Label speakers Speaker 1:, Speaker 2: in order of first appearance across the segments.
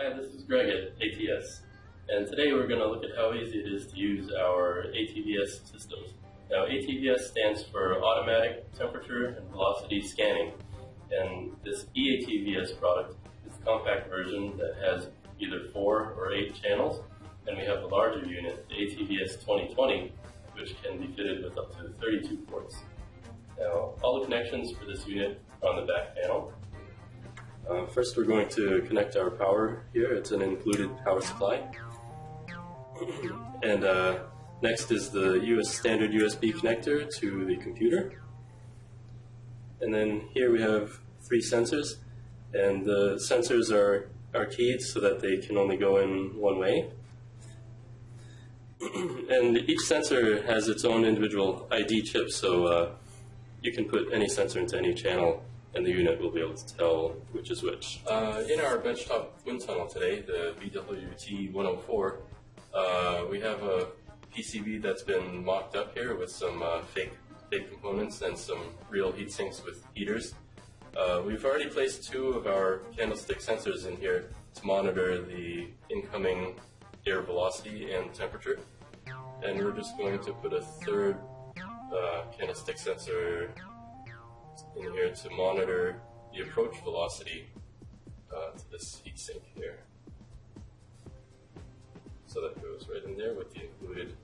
Speaker 1: Hi, this is Greg at ATS, and today we're going to look at how easy it is to use our ATVS systems. Now, ATVS stands for Automatic Temperature and Velocity Scanning, and this EATVS product is the compact version that has either four or eight channels, and we have the larger unit, the ATVS 2020, which can be fitted with up to 32 ports. Now, all the connections for this unit are on the back panel. Uh, first, we're going to connect our power here. It's an included power supply. and uh, next is the US standard USB connector to the computer. And then here we have three sensors, and the sensors are, are keyed so that they can only go in one way. and each sensor has its own individual ID chip, so uh, you can put any sensor into any channel and the unit will be able to tell which is which. Uh, in our benchtop wind tunnel today, the BWT-104, uh, we have a PCB that's been mocked up here with some uh, fake, fake components and some real heat sinks with heaters. Uh, we've already placed two of our candlestick sensors in here to monitor the incoming air velocity and temperature. And we're just going to put a third uh, candlestick sensor in here to monitor the approach velocity uh, to this heat sink here. So that goes right in there with the included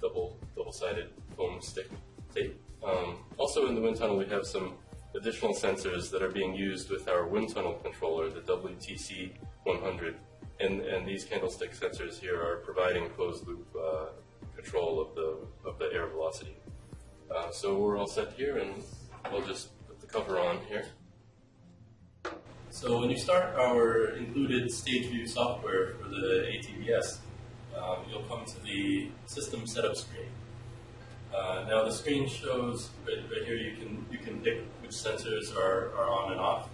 Speaker 1: double double-sided foam stick tape. Um, also in the wind tunnel we have some additional sensors that are being used with our wind tunnel controller, the WTC 100. And, and these candlestick sensors here are providing closed loop uh, control of the, of the air velocity. Uh, so we're all set here and we'll just cover on here. So when you start our included stage view software for the ATVS, um, you'll come to the system setup screen. Uh, now the screen shows right, right, here you can you can pick which sensors are, are on and off,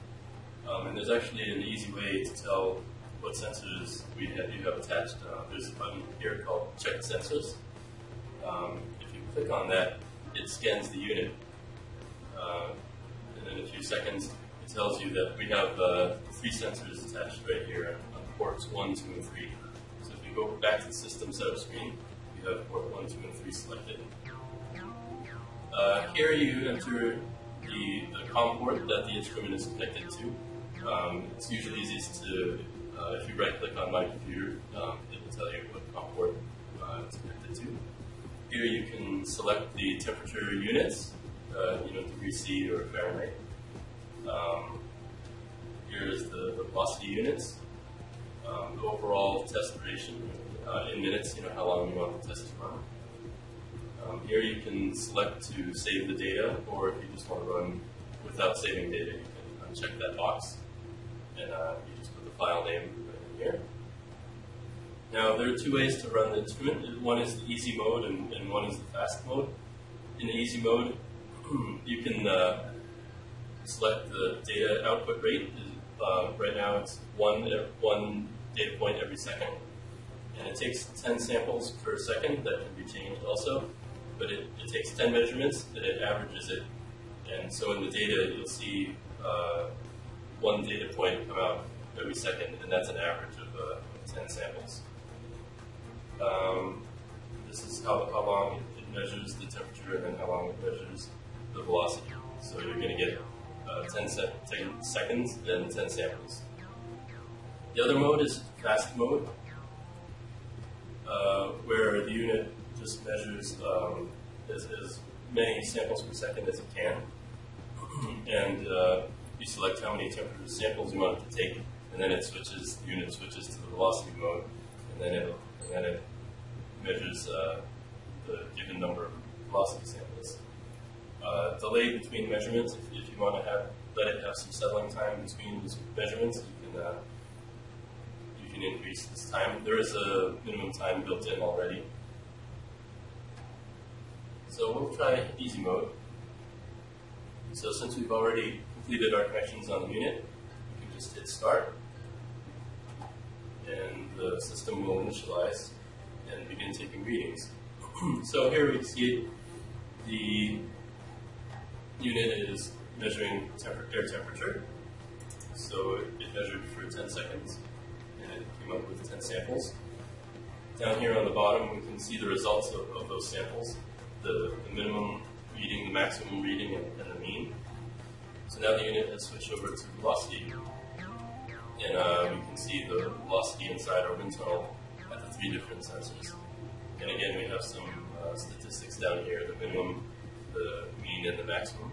Speaker 1: um, and there's actually an easy way to tell what sensors we have, you have attached. Uh, there's a button here called Check Sensors. Um, if you click on that, it scans the unit. Uh, in a few seconds, it tells you that we have uh, three sensors attached right here on ports 1, 2, and 3. So if you go back to the system setup screen, you have port 1, 2, and 3 selected. Uh, here you enter the, the COM port that the instrument is connected to. Um, it's usually easiest to, uh, if you right click on my computer, um, it will tell you what COM port uh, it's connected to. Here you can select the temperature units uh, you know, degrees C or Fahrenheit. Velocity units, um, the overall test duration uh, in minutes, you know, how long you want the test to run. Um, here you can select to save the data, or if you just want to run without saving data, you can uncheck that box, and uh, you just put the file name in here. Now, there are two ways to run the instrument. One is the easy mode, and, and one is the fast mode. In the easy mode, you can uh, select the data output rate. Uh, right now it's one, one data point every second. And it takes 10 samples per second that can be changed also. But it, it takes 10 measurements and it averages it. And so in the data you'll see uh, one data point come out every second, and that's an average of uh, 10 samples. Um, this is how, how long it measures the temperature and then how long it measures the velocity. 10, se seconds, then 10 samples. The other mode is fast mode, uh, where the unit just measures um, as, as, many samples per second as it can. and uh, you select how many temperature samples you want it to take, and then it switches, the unit switches to the velocity mode, and then it, and then it measures uh, the given number of velocity samples uh, delay between measurements. If, if, you want to have let it have some settling time between measurements, you can uh, you can increase this time. There is a minimum time built in already. So we'll try easy mode. So since we've already completed our connections on the unit, we can just hit start, and the system will initialize and begin taking readings. so here we see the unit is measuring air temperature. So it, it, measured for 10 seconds, and it came up with 10 samples. Down here on the bottom, we can see the results of, of those samples, the, the minimum reading, the maximum reading, and, and the mean. So now the unit has switched over to velocity, and uh, we can see the velocity inside our wind tunnel at the three different sensors. And again, we have some uh, statistics down here, the minimum, the mean, and the maximum.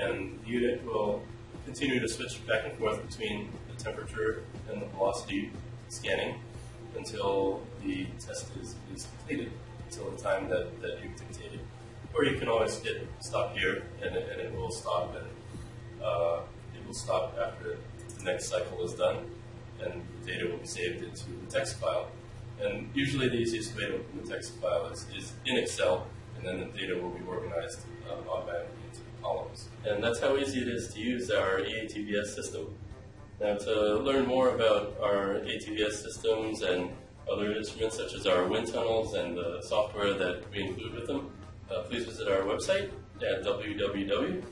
Speaker 1: And the unit will continue to switch back and forth between the temperature and the velocity scanning until the test is, is completed, until the time that, that you've dictated. Or you can always hit stop here and and it will stop and uh, it will stop after the next cycle is done and the data will be saved into the text file. And usually the easiest way to open the text file is, is in Excel and then the data will be organized uh, automatically into columns. And that's how easy it is to use our E EATVS system. Now, to learn more about our ATVS systems and other instruments such as our wind tunnels and the software that we include with them, uh, please visit our website at www.qats.com.